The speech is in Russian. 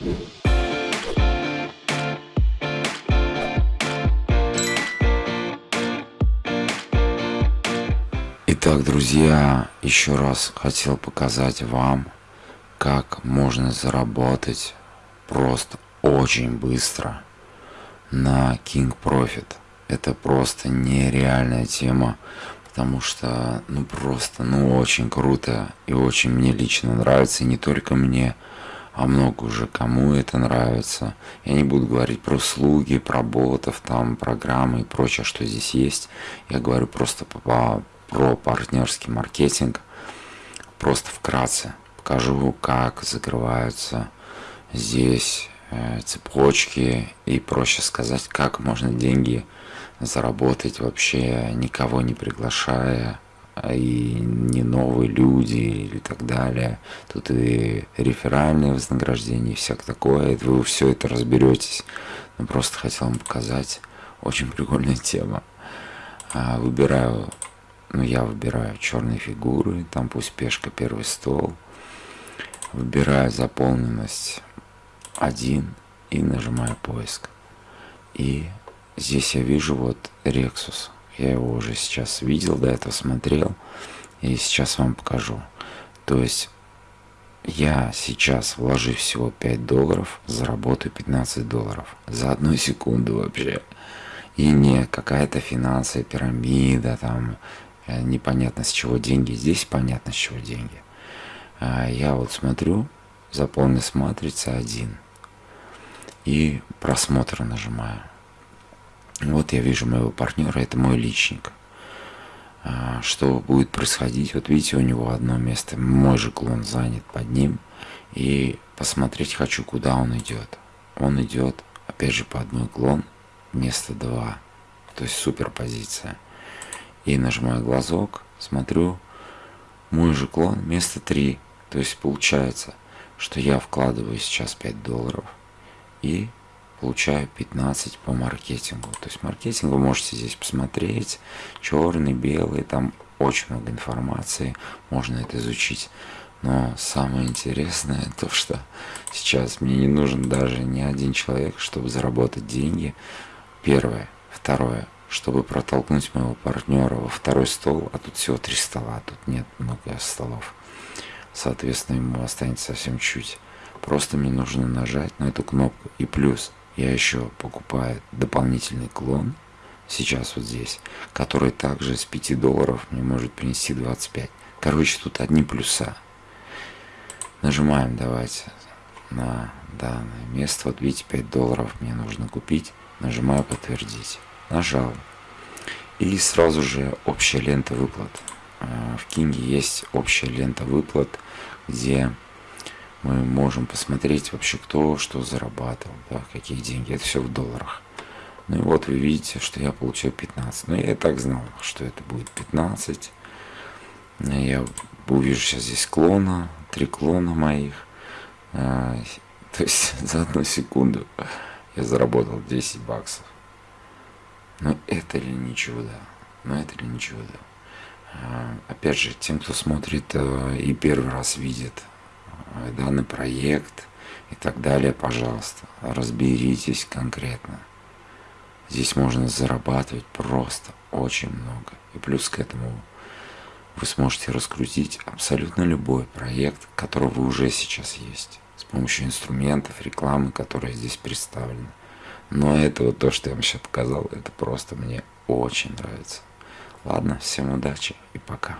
Итак, друзья, еще раз хотел показать вам, как можно заработать просто очень быстро на King Profit. Это просто нереальная тема, потому что, ну просто, ну очень круто и очень мне лично нравится, и не только мне, а много уже кому это нравится. Я не буду говорить про услуги, про ботов, там, программы и прочее, что здесь есть. Я говорю просто по, про партнерский маркетинг. Просто вкратце покажу, как закрываются здесь э, цепочки и проще сказать, как можно деньги заработать вообще никого не приглашая и не новые люди или так далее. Тут и реферальные вознаграждения и всякое такое. Вы все это разберетесь. Но просто хотел вам показать. Очень прикольная тема. А, выбираю ну, я выбираю черные фигуры, там пусть пешка первый стол. Выбираю заполненность 1 и нажимаю поиск. И здесь я вижу вот Rexus. Я его уже сейчас видел, до этого смотрел. И сейчас вам покажу. То есть я сейчас вложу всего 5 долларов, заработаю 15 долларов. За одну секунду вообще. И не какая-то финансовая пирамида, там Э, непонятно с чего деньги, здесь понятно с чего деньги. А я вот смотрю, заполнить матрица 1 и просмотр нажимаю. Вот я вижу моего партнера, это мой личник. А, что будет происходить? Вот видите, у него одно место, мой же клон занят под ним. И посмотреть хочу, куда он идет. Он идет, опять же, по одной клон, место 2. То есть супер позиция и нажимаю глазок, смотрю, мой же клон место 3. То есть получается, что я вкладываю сейчас 5 долларов и получаю 15 по маркетингу. То есть маркетинг вы можете здесь посмотреть, черный, белый, там очень много информации, можно это изучить. Но самое интересное то, что сейчас мне не нужен даже ни один человек, чтобы заработать деньги. Первое. Второе чтобы протолкнуть моего партнера во второй стол, а тут всего три стола, тут нет много столов. Соответственно, ему останется совсем чуть. Просто мне нужно нажать на эту кнопку. И плюс я еще покупаю дополнительный клон, сейчас вот здесь, который также с 5 долларов мне может принести 25. Короче, тут одни плюса. Нажимаем давайте на данное место. Вот видите, 5 долларов мне нужно купить. Нажимаю подтвердить нажал. И сразу же общая лента выплат. А, в Кинге есть общая лента выплат, где мы можем посмотреть вообще кто что зарабатывал, да, какие деньги. Это все в долларах. Ну и вот вы видите, что я получил 15. Но я так знал, что это будет 15. Я увижу сейчас здесь клона, три клона моих. А, то есть за одну секунду я заработал 10 баксов. Но это ли не чудо? Но это ли не чудо? А, опять же, тем, кто смотрит э, и первый раз видит данный проект и так далее, пожалуйста, разберитесь конкретно. Здесь можно зарабатывать просто очень много. И плюс к этому вы сможете раскрутить абсолютно любой проект, который вы уже сейчас есть, с помощью инструментов, рекламы, которая здесь представлена. Но это вот то, что я вам сейчас показал, это просто мне очень нравится. Ладно, всем удачи и пока.